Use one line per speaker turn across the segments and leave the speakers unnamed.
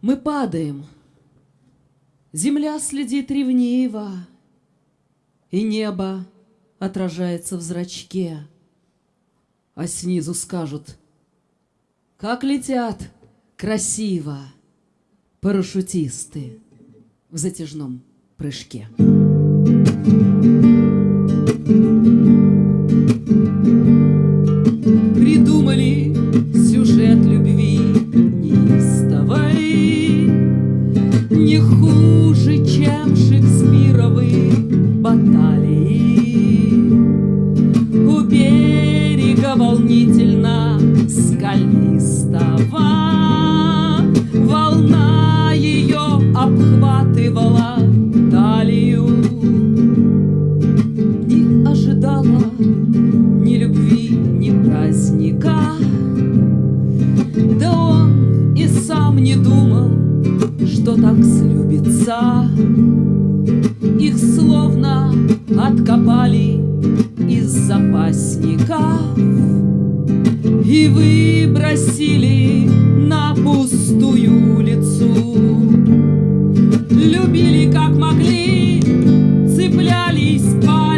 Мы падаем, земля следит ревниво, И небо отражается в зрачке, А снизу скажут, как летят! Красиво! Парашютисты в затяжном прыжке. Думал, что так слюбится. Их словно откопали из запасников И выбросили на пустую улицу. Любили как могли, цеплялись пальцами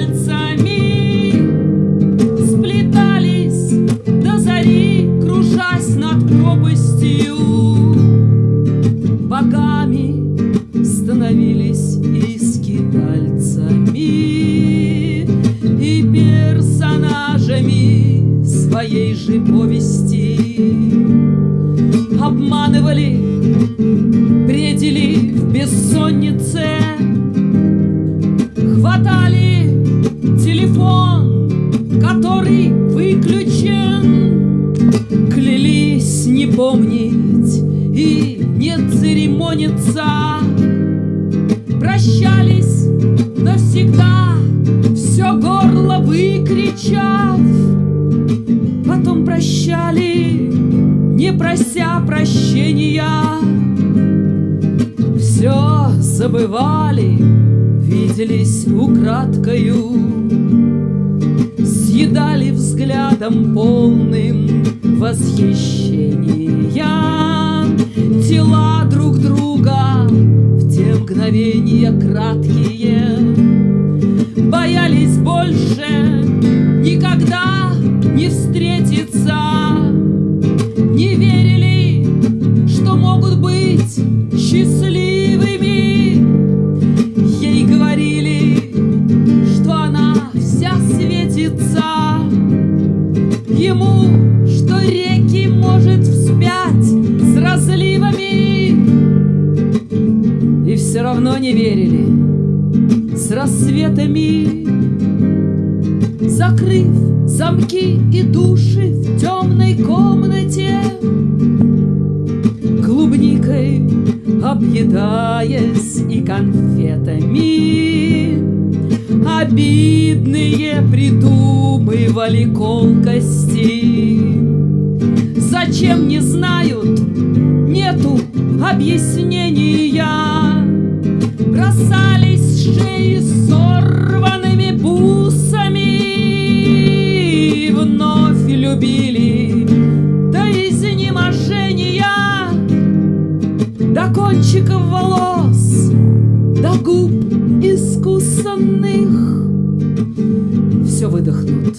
своей же повести Обманывали, бредили в бессоннице Хватали телефон, который выключен. Клялись не помнить и не церемониться прощали, не прося прощения. Все забывали, виделись украдкою Съедали взглядом полным восхищения. Тела друг друга в те мгновения краткие Боялись больше встретиться Не верили, что могут быть счастливыми. Ей говорили, что она вся светится. Ему, что реки может вспять с разливами. И все равно не верили с рассветами Закрыв замки и души в темной комнате Клубникой объедаясь и конфетами Обидные придумывали колкости. Зачем не знают, нету объяснения. Бросались шеи сорванными бусами любили. До изнеможения До кончиков волос, до губ искусанных Все выдохнут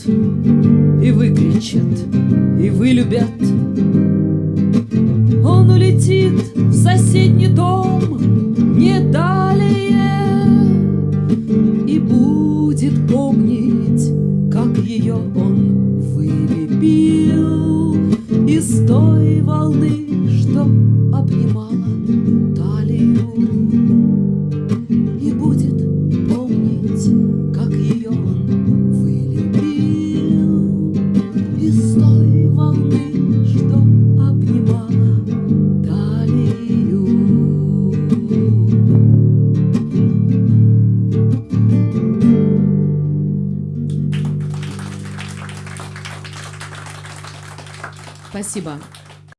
и выкричат, и вылюбят. Он улетит в соседний дом не далее И будет помнить, волны, что обнимала талию И будет помнить, как ее он вылепил Из той волны, что обнимала талию Спасибо.